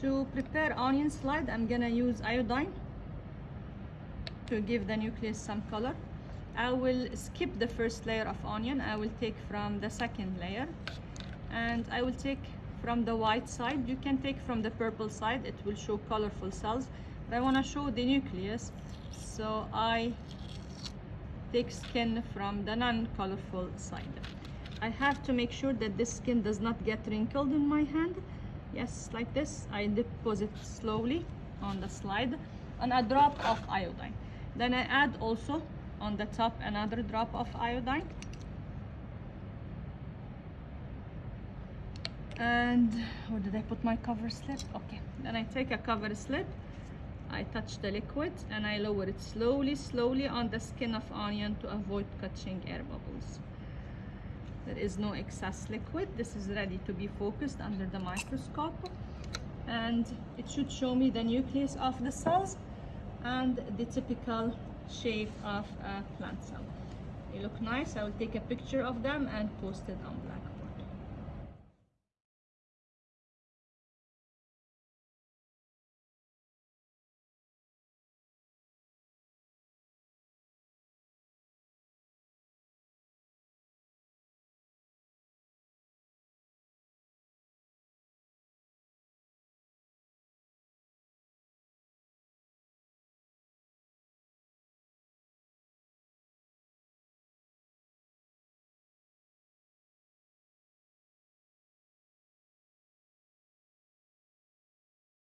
To prepare onion slide, I'm gonna use iodine to give the nucleus some color. I will skip the first layer of onion. I will take from the second layer and I will take from the white side. You can take from the purple side. It will show colorful cells. But I want to show the nucleus. So I take skin from the non-colorful side. I have to make sure that this skin does not get wrinkled in my hand. Yes, like this. I deposit slowly on the slide and a drop of iodine. Then I add also on the top another drop of iodine. And where did I put my cover slip? Okay, then I take a cover slip. I touch the liquid and I lower it slowly, slowly on the skin of onion to avoid catching air bubbles. There is no excess liquid. This is ready to be focused under the microscope. And it should show me the nucleus of the cells and the typical shape of a plant cell. They look nice. I will take a picture of them and post it on Blackboard.